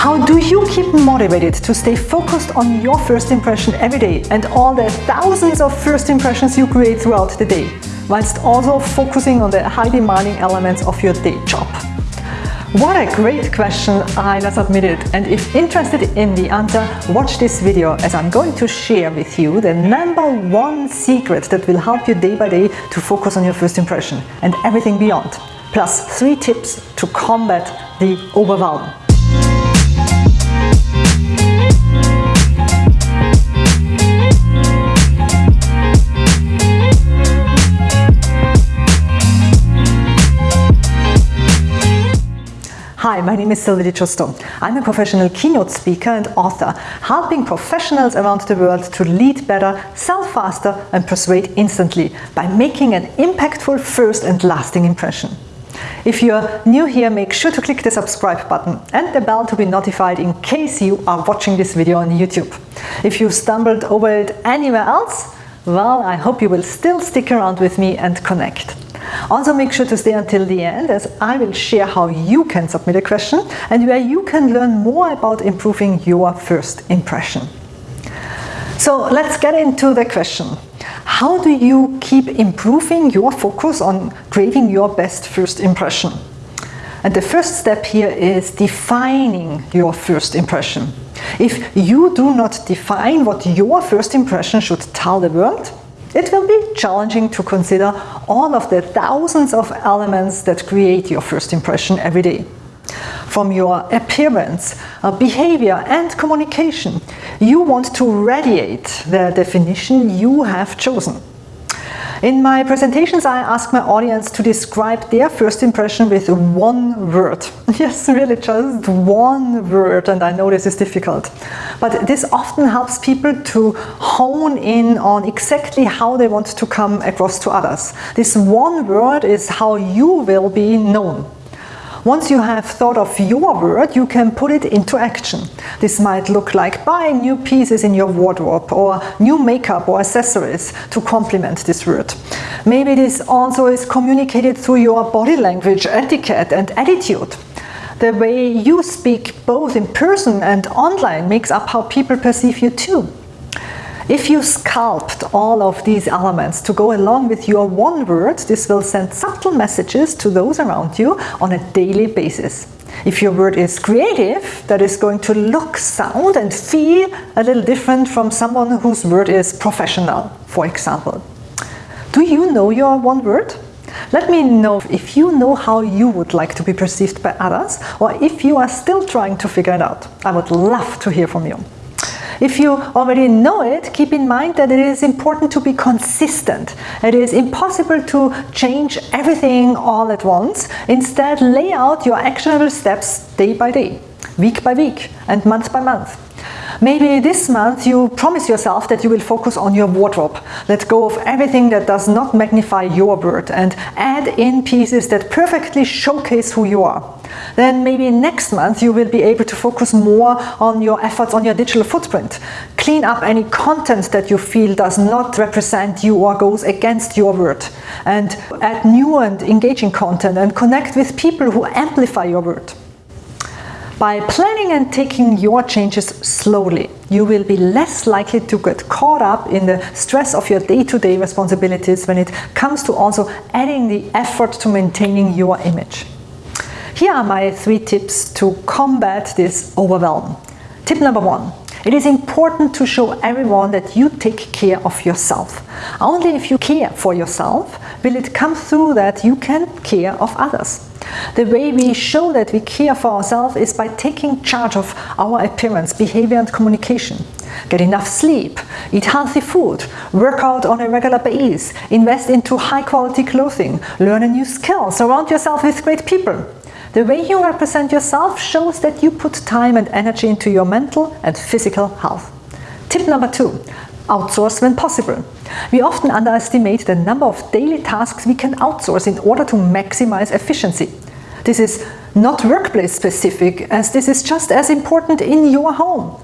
How do you keep motivated to stay focused on your first impression every day and all the thousands of first impressions you create throughout the day, whilst also focusing on the high demanding elements of your day job? What a great question I just admitted and if interested in the answer, watch this video as I'm going to share with you the number one secret that will help you day by day to focus on your first impression and everything beyond, plus three tips to combat the overwhelm. Hi, my name is Sylvie Di. I'm a professional keynote speaker and author, helping professionals around the world to lead better, sell faster and persuade instantly by making an impactful first and lasting impression. If you're new here, make sure to click the subscribe button and the bell to be notified in case you are watching this video on YouTube. If you've stumbled over it anywhere else, well, I hope you will still stick around with me and connect. Also make sure to stay until the end as I will share how you can submit a question and where you can learn more about improving your first impression. So let's get into the question. How do you keep improving your focus on creating your best first impression? And the first step here is defining your first impression. If you do not define what your first impression should tell the world, it will be challenging to consider all of the thousands of elements that create your first impression every day. From your appearance, uh, behavior and communication, you want to radiate the definition you have chosen. In my presentations, I ask my audience to describe their first impression with one word. Yes, really just one word, and I know this is difficult. But this often helps people to hone in on exactly how they want to come across to others. This one word is how you will be known. Once you have thought of your word, you can put it into action. This might look like buying new pieces in your wardrobe or new makeup or accessories to complement this word. Maybe this also is communicated through your body language, etiquette and attitude. The way you speak both in person and online makes up how people perceive you too. If you sculpt all of these elements to go along with your one word, this will send subtle messages to those around you on a daily basis. If your word is creative, that is going to look, sound and feel a little different from someone whose word is professional, for example. Do you know your one word? Let me know if you know how you would like to be perceived by others or if you are still trying to figure it out. I would love to hear from you. If you already know it, keep in mind that it is important to be consistent. It is impossible to change everything all at once. Instead, lay out your actionable steps day by day, week by week, and month by month. Maybe this month you promise yourself that you will focus on your wardrobe. Let go of everything that does not magnify your word and add in pieces that perfectly showcase who you are. Then maybe next month you will be able to focus more on your efforts on your digital footprint. Clean up any content that you feel does not represent you or goes against your word. And add new and engaging content and connect with people who amplify your word. By planning and taking your changes slowly, you will be less likely to get caught up in the stress of your day-to-day -day responsibilities when it comes to also adding the effort to maintaining your image. Here are my three tips to combat this overwhelm. Tip number one. It is important to show everyone that you take care of yourself. Only if you care for yourself will it come through that you can care of others. The way we show that we care for ourselves is by taking charge of our appearance, behavior and communication. Get enough sleep, eat healthy food, work out on a regular basis, invest into high quality clothing, learn a new skill, surround yourself with great people. The way you represent yourself shows that you put time and energy into your mental and physical health. Tip number two, outsource when possible. We often underestimate the number of daily tasks we can outsource in order to maximize efficiency. This is not workplace specific as this is just as important in your home.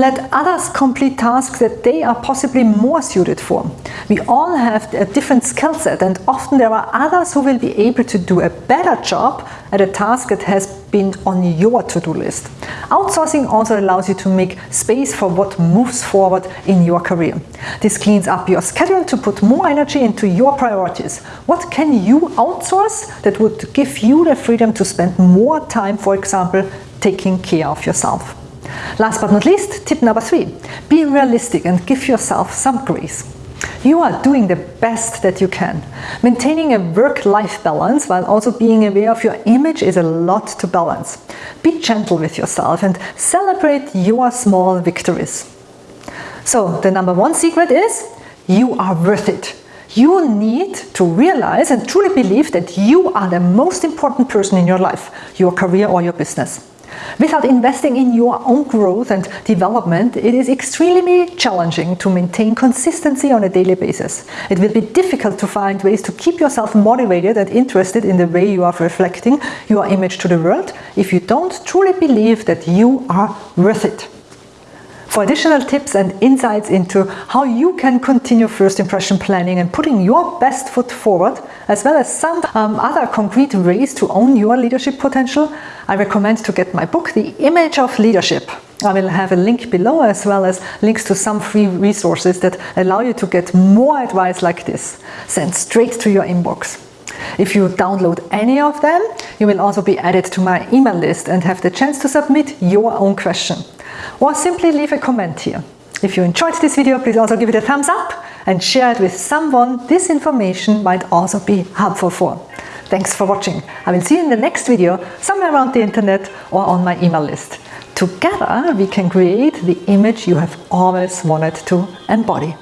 Let others complete tasks that they are possibly more suited for. We all have a different skill set and often there are others who will be able to do a better job at a task that has been on your to-do list. Outsourcing also allows you to make space for what moves forward in your career. This cleans up your schedule to put more energy into your priorities. What can you outsource that would give you the freedom to spend more time, for example, taking care of yourself? Last but not least, tip number three, be realistic and give yourself some grace. You are doing the best that you can. Maintaining a work-life balance while also being aware of your image is a lot to balance. Be gentle with yourself and celebrate your small victories. So the number one secret is you are worth it. You need to realize and truly believe that you are the most important person in your life, your career or your business. Without investing in your own growth and development, it is extremely challenging to maintain consistency on a daily basis. It will be difficult to find ways to keep yourself motivated and interested in the way you are reflecting your image to the world if you don't truly believe that you are worth it. For additional tips and insights into how you can continue first impression planning and putting your best foot forward, as well as some um, other concrete ways to own your leadership potential, I recommend to get my book, The Image of Leadership. I will have a link below as well as links to some free resources that allow you to get more advice like this, sent straight to your inbox. If you download any of them, you will also be added to my email list and have the chance to submit your own question or simply leave a comment here. If you enjoyed this video, please also give it a thumbs up and share it with someone this information might also be helpful for. Thanks for watching. I will see you in the next video somewhere around the internet or on my email list. Together we can create the image you have always wanted to embody.